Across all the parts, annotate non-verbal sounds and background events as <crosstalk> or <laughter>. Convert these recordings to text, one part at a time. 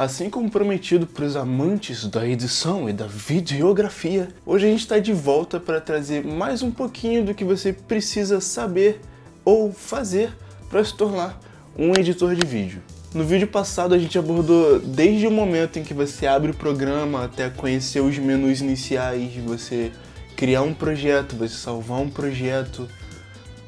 Assim como prometido para os amantes da edição e da videografia, hoje a gente está de volta para trazer mais um pouquinho do que você precisa saber ou fazer para se tornar um editor de vídeo. No vídeo passado a gente abordou desde o momento em que você abre o programa até conhecer os menus iniciais, você criar um projeto, você salvar um projeto.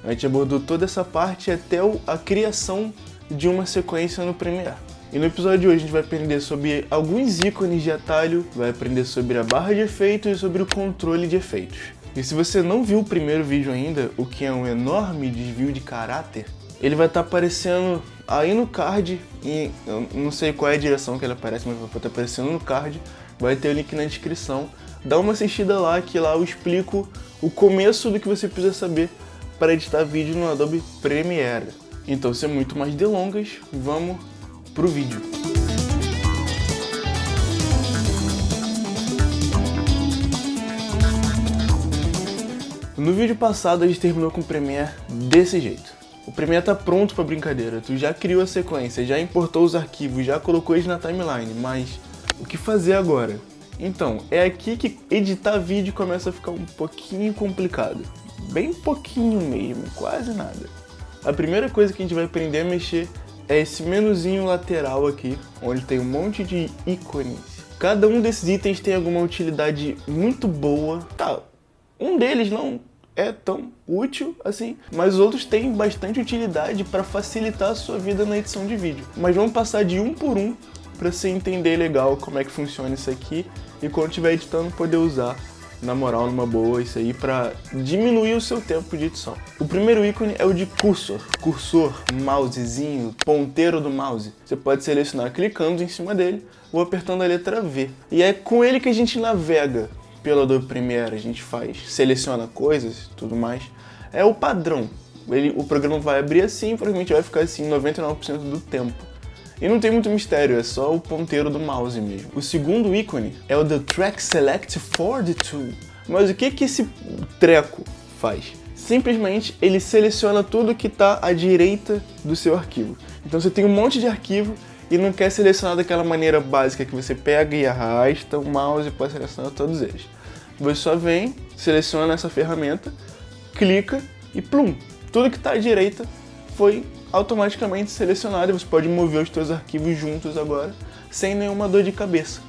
A gente abordou toda essa parte até a criação de uma sequência no Premiere. E no episódio de hoje a gente vai aprender sobre alguns ícones de atalho, vai aprender sobre a barra de efeitos e sobre o controle de efeitos. E se você não viu o primeiro vídeo ainda, o que é um enorme desvio de caráter, ele vai estar tá aparecendo aí no card, e eu não sei qual é a direção que ele aparece, mas vai estar tá aparecendo no card, vai ter o link na descrição. Dá uma assistida lá, que lá eu explico o começo do que você precisa saber para editar vídeo no Adobe Premiere. Então, sem muito mais delongas, vamos pro vídeo. No vídeo passado a gente terminou com o Premiere desse jeito. O Premiere tá pronto pra brincadeira, tu já criou a sequência, já importou os arquivos, já colocou eles na timeline, mas o que fazer agora? Então, é aqui que editar vídeo começa a ficar um pouquinho complicado. Bem pouquinho mesmo, quase nada. A primeira coisa que a gente vai aprender a mexer é esse menuzinho lateral aqui, onde tem um monte de ícones. Cada um desses itens tem alguma utilidade muito boa. Tá, um deles não é tão útil assim, mas os outros têm bastante utilidade para facilitar a sua vida na edição de vídeo. Mas vamos passar de um por um para você entender legal como é que funciona isso aqui e quando estiver editando poder usar na moral, numa boa, isso aí para diminuir o seu tempo de edição. O primeiro ícone é o de cursor. Cursor, mousezinho, ponteiro do mouse. Você pode selecionar clicando em cima dele ou apertando a letra V. E é com ele que a gente navega pelo Adobe Premiere, a gente faz, seleciona coisas e tudo mais. É o padrão. Ele, o programa vai abrir assim, provavelmente vai ficar assim 99% do tempo. E não tem muito mistério, é só o ponteiro do mouse mesmo. O segundo ícone é o The Track Select for the Tool. Mas o que, que esse treco faz? Simplesmente ele seleciona tudo que está à direita do seu arquivo. Então você tem um monte de arquivo e não quer selecionar daquela maneira básica que você pega e arrasta o mouse para selecionar todos eles. Você só vem, seleciona essa ferramenta, clica e plum! Tudo que está à direita foi automaticamente selecionado e você pode mover os seus arquivos juntos agora sem nenhuma dor de cabeça.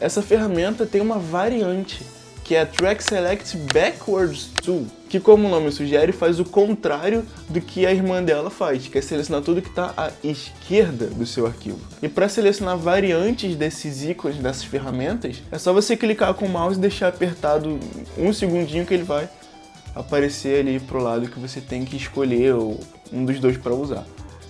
Essa ferramenta tem uma variante que é a Track Select Backwards Tool, que como o nome sugere faz o contrário do que a irmã dela faz, que é selecionar tudo que está à esquerda do seu arquivo. E para selecionar variantes desses ícones, dessas ferramentas, é só você clicar com o mouse e deixar apertado um segundinho que ele vai aparecer ali pro lado que você tem que escolher ou um dos dois para usar.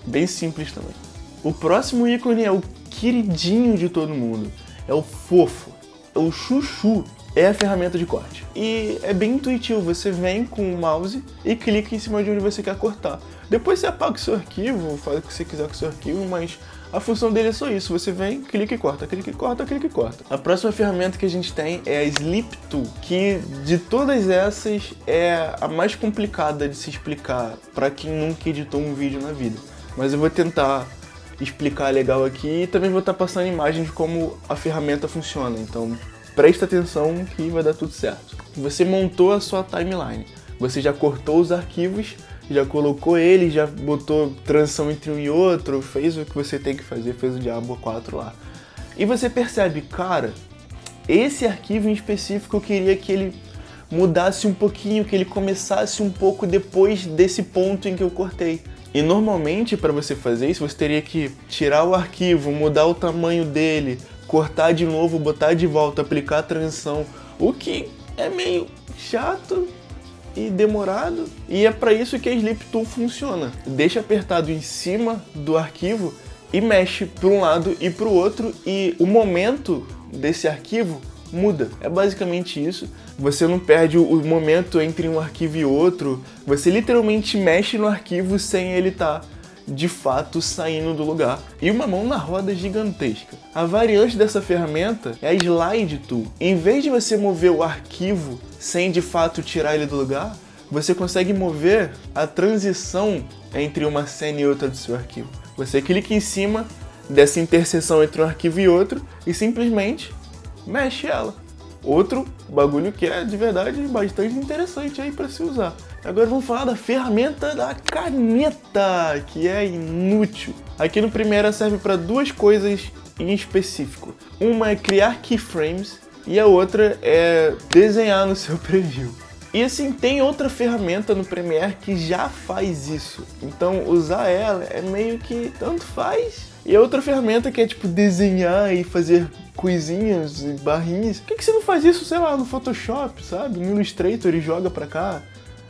Bem simples também. O próximo ícone é o queridinho de todo mundo. É o fofo. É o chuchu. É a ferramenta de corte. E é bem intuitivo, você vem com o mouse e clica em cima de onde você quer cortar. Depois você apaga o seu arquivo, faz o que você quiser com o seu arquivo, mas a função dele é só isso, você vem, clica e corta, clica e corta, clica e corta. A próxima ferramenta que a gente tem é a Sleep Tool, que de todas essas é a mais complicada de se explicar para quem nunca editou um vídeo na vida. Mas eu vou tentar explicar legal aqui e também vou estar passando imagens de como a ferramenta funciona, então presta atenção que vai dar tudo certo. Você montou a sua timeline, você já cortou os arquivos já colocou ele, já botou transição entre um e outro, fez o que você tem que fazer, fez o Diablo 4 lá. E você percebe, cara, esse arquivo em específico eu queria que ele mudasse um pouquinho, que ele começasse um pouco depois desse ponto em que eu cortei. E normalmente para você fazer isso, você teria que tirar o arquivo, mudar o tamanho dele, cortar de novo, botar de volta, aplicar a transição, o que é meio chato, e demorado. E é para isso que a Sleep Tool funciona. Deixa apertado em cima do arquivo e mexe para um lado e para o outro e o momento desse arquivo muda. É basicamente isso. Você não perde o momento entre um arquivo e outro. Você literalmente mexe no arquivo sem ele estar tá de fato saindo do lugar. E uma mão na roda gigantesca. A variante dessa ferramenta é a Slide Tool. Em vez de você mover o arquivo sem de fato tirar ele do lugar, você consegue mover a transição entre uma cena e outra do seu arquivo. Você clica em cima, dessa interseção entre um arquivo e outro e simplesmente mexe ela. Outro bagulho que é de verdade bastante interessante aí para se usar. Agora vamos falar da ferramenta da caneta, que é inútil. Aqui no Premiere serve para duas coisas em específico. Uma é criar keyframes e a outra é desenhar no seu <laughs> preview. E assim, tem outra ferramenta no Premiere que já faz isso. Então usar ela é meio que tanto faz. E a outra ferramenta que é tipo desenhar e fazer coisinhas e barrinhas. Por que, que você não faz isso, sei lá, no Photoshop, sabe? No Illustrator e joga pra cá?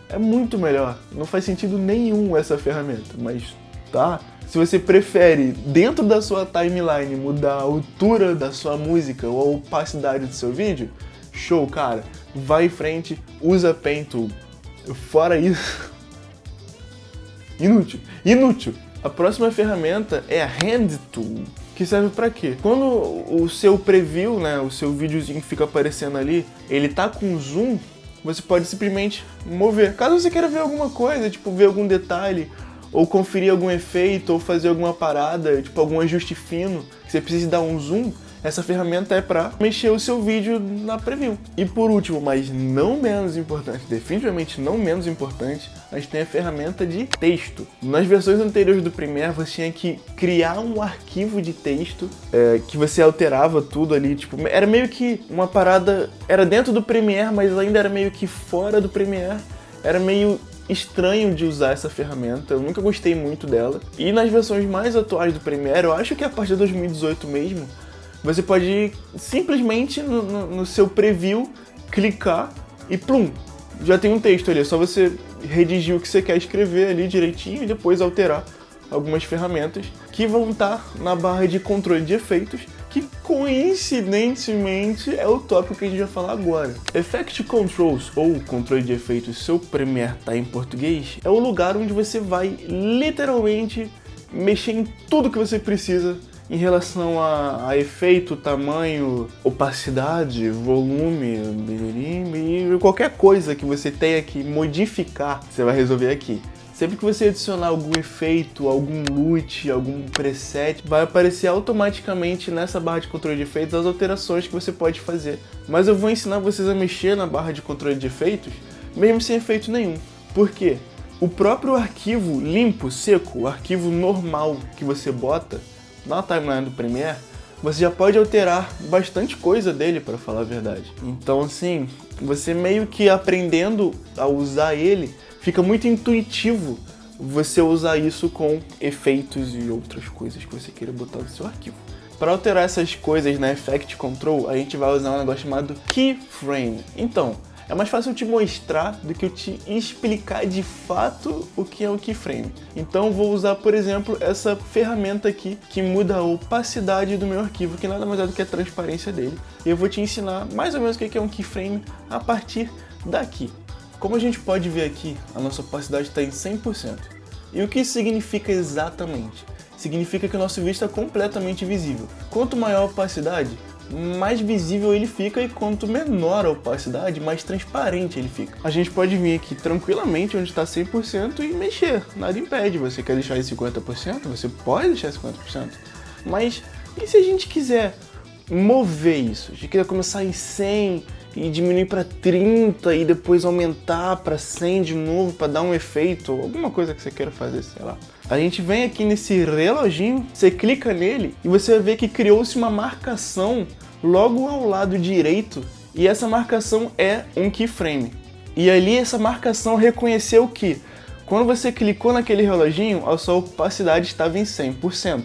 É muito melhor. Não faz sentido nenhum essa ferramenta, mas tá? Se você prefere, dentro da sua timeline, mudar a altura da sua música ou a opacidade do seu vídeo, show, cara. Vai em frente, usa Paint Tool. Fora isso... <laughs> Inútil. Inútil. A próxima ferramenta é a Hand Tool, que serve para quê? Quando o seu preview, né, o seu videozinho fica aparecendo ali, ele tá com zoom, você pode simplesmente mover. Caso você queira ver alguma coisa, tipo ver algum detalhe ou conferir algum efeito, ou fazer alguma parada, tipo algum ajuste fino, que você precise dar um zoom, essa ferramenta é para mexer o seu vídeo na preview. E por último, mas não menos importante, definitivamente não menos importante, a gente tem a ferramenta de texto. Nas versões anteriores do Premiere, você tinha que criar um arquivo de texto é, que você alterava tudo ali, tipo, era meio que uma parada, era dentro do Premiere, mas ainda era meio que fora do Premiere, era meio estranho de usar essa ferramenta, eu nunca gostei muito dela. E nas versões mais atuais do Premiere, eu acho que a partir de 2018 mesmo, você pode simplesmente no, no, no seu preview clicar e plum, já tem um texto ali, é só você redigir o que você quer escrever ali direitinho e depois alterar algumas ferramentas que vão estar na barra de controle de efeitos que coincidentemente é o tópico que a gente vai falar agora. Effect Controls, ou controle de efeitos, seu Premiere tá em português, é o lugar onde você vai literalmente mexer em tudo que você precisa em relação a, a, efeito, tamanho, opacidade, volume, qualquer coisa que você tenha que modificar, você vai resolver aqui. Sempre que você adicionar algum efeito, algum loot, algum preset, vai aparecer automaticamente nessa barra de controle de efeitos as alterações que você pode fazer. Mas eu vou ensinar vocês a mexer na barra de controle de efeitos, mesmo sem efeito nenhum. Por quê? O próprio arquivo limpo, seco, o arquivo normal que você bota na timeline do Premiere, você já pode alterar bastante coisa dele, para falar a verdade. Então, assim, você meio que aprendendo a usar ele, fica muito intuitivo você usar isso com efeitos e outras coisas que você queira botar no seu arquivo. Para alterar essas coisas na Effect Control, a gente vai usar um negócio chamado Keyframe. Então, é mais fácil eu te mostrar do que eu te explicar de fato o que é o keyframe. Então vou usar, por exemplo, essa ferramenta aqui que muda a opacidade do meu arquivo, que nada mais é do que a transparência dele. E eu vou te ensinar mais ou menos o que é um keyframe a partir daqui. Como a gente pode ver aqui, a nossa opacidade está em 100%. E o que isso significa exatamente? Significa que o nosso vídeo está completamente visível. Quanto maior a opacidade, mais visível ele fica e quanto menor a opacidade, mais transparente ele fica. A gente pode vir aqui tranquilamente onde está 100% e mexer, nada impede. Você quer deixar em 50%? Você pode deixar em 50%. Mas e se a gente quiser mover isso? A gente quiser começar em 100 e diminuir para 30 e depois aumentar para 100 de novo para dar um efeito, alguma coisa que você queira fazer, sei lá. A gente vem aqui nesse reloginho, você clica nele e você vai ver que criou-se uma marcação logo ao lado direito e essa marcação é um keyframe. E ali essa marcação reconheceu que quando você clicou naquele reloginho, a sua opacidade estava em 100%.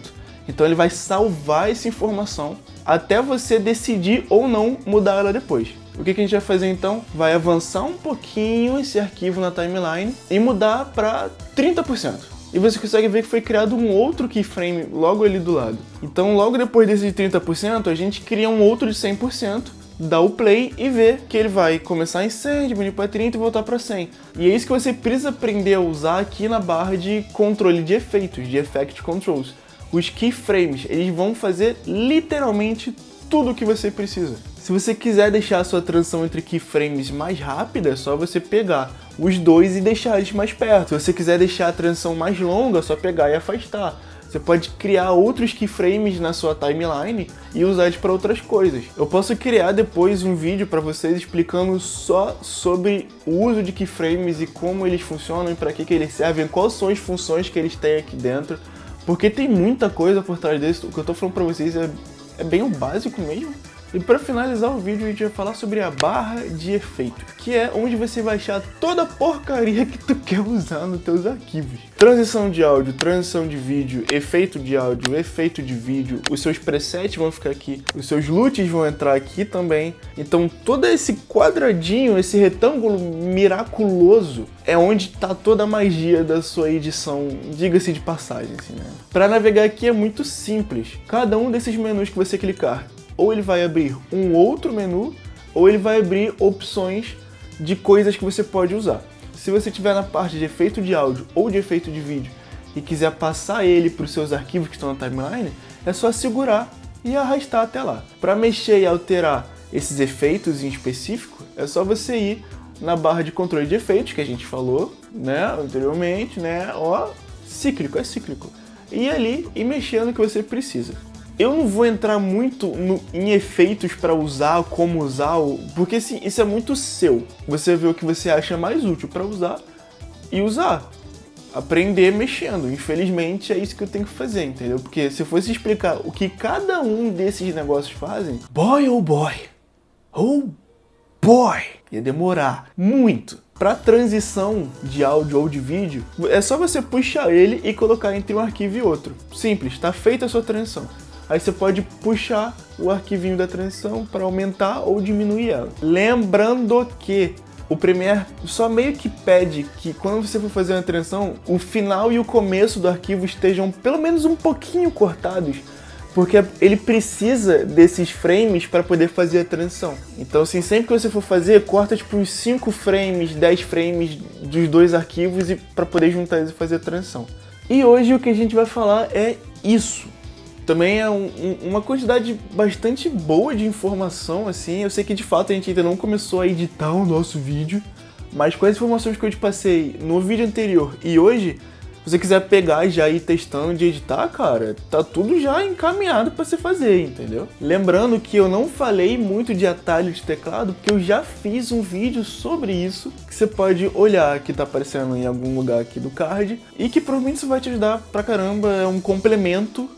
Então ele vai salvar essa informação até você decidir ou não mudar ela depois. O que, que a gente vai fazer então? Vai avançar um pouquinho esse arquivo na timeline e mudar para 30%. E você consegue ver que foi criado um outro keyframe logo ali do lado. Então logo depois desse de 30%, a gente cria um outro de 100%, dá o play e vê que ele vai começar em 100, diminuir para 30 e voltar para 100. E é isso que você precisa aprender a usar aqui na barra de controle de efeitos, de Effect Controls. Os keyframes, eles vão fazer literalmente tudo o que você precisa. Se você quiser deixar a sua transição entre keyframes mais rápida, é só você pegar os dois e deixar eles mais perto. Se você quiser deixar a transição mais longa, é só pegar e afastar. Você pode criar outros keyframes na sua timeline e usar eles para outras coisas. Eu posso criar depois um vídeo para vocês explicando só sobre o uso de keyframes e como eles funcionam e para que, que eles servem, quais são as funções que eles têm aqui dentro. Porque tem muita coisa por trás disso. O que eu estou falando para vocês é, é bem o básico mesmo. E para finalizar o vídeo, a gente vai falar sobre a barra de efeito, que é onde você vai achar toda a porcaria que tu <laughs> quer usar nos teus arquivos. Transição de áudio, transição de vídeo, efeito de áudio, efeito de vídeo, os seus presets vão ficar aqui, os seus loots vão entrar aqui também. Então todo esse quadradinho, esse retângulo miraculoso, é onde está toda a magia da sua edição, diga-se de passagem, assim, né? Para navegar aqui é muito simples. Cada um desses menus que você clicar ou ele vai abrir um outro menu, ou ele vai abrir opções de coisas que você pode usar. Se você estiver na parte de efeito de áudio ou de efeito de vídeo e quiser passar ele para os seus arquivos que estão na timeline, é só segurar e arrastar até lá. Para mexer e alterar esses efeitos em específico, é só você ir na barra de controle de efeitos que a gente falou, né, anteriormente, né, ó, cíclico, é cíclico. E ali e mexendo no que você precisa. Eu não vou entrar muito no, em efeitos para usar, como usar, porque assim, isso é muito seu. Você vê o que você acha mais útil para usar e usar. Aprender mexendo. Infelizmente é isso que eu tenho que fazer, entendeu? Porque se eu fosse explicar o que cada um desses negócios fazem, boy oh boy, oh boy, ia demorar muito. Para transição de áudio ou de vídeo, é só você puxar ele e colocar entre um arquivo e outro. Simples, está feita a sua transição. Aí você pode puxar o arquivinho da transição para aumentar ou diminuir ela. Lembrando que o Premiere só meio que pede que quando você for fazer uma transição, o final e o começo do arquivo estejam pelo menos um pouquinho cortados, porque ele precisa desses frames para poder fazer a transição. Então assim, sempre que você for fazer, corta tipo uns 5 frames, 10 frames dos dois arquivos para poder juntar eles e fazer a transição. E hoje o que a gente vai falar é isso também é um, um, uma quantidade bastante boa de informação, assim. Eu sei que de fato a gente ainda não começou a editar o nosso vídeo, mas com as informações que eu te passei no vídeo anterior e hoje, se você quiser pegar e já ir testando de editar, cara, tá tudo já encaminhado para você fazer, entendeu? Lembrando que eu não falei muito de atalho de teclado, porque eu já fiz um vídeo sobre isso, que você pode olhar, que tá aparecendo em algum lugar aqui do card, e que provavelmente isso vai te ajudar pra caramba, é um complemento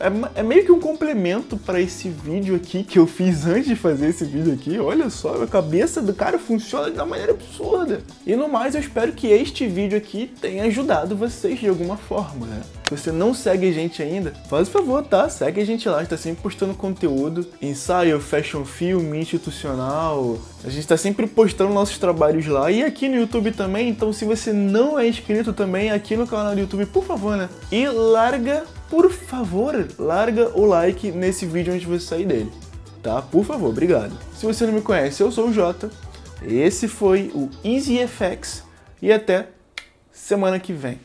é, é, meio que um complemento para esse vídeo aqui que eu fiz antes de fazer esse vídeo aqui. Olha só, a cabeça do cara funciona de uma maneira absurda. E no mais, eu espero que este vídeo aqui tenha ajudado vocês de alguma forma, né? Se você não segue a gente ainda, faz o favor, tá? Segue a gente lá, a gente tá sempre postando conteúdo, ensaio, fashion film, institucional. A gente tá sempre postando nossos trabalhos lá e aqui no YouTube também, então se você não é inscrito também aqui no canal do YouTube, por favor, né? E larga por favor, larga o like nesse vídeo antes de você sair dele, tá? Por favor, obrigado. Se você não me conhece, eu sou o Jota, esse foi o EasyFX e até semana que vem.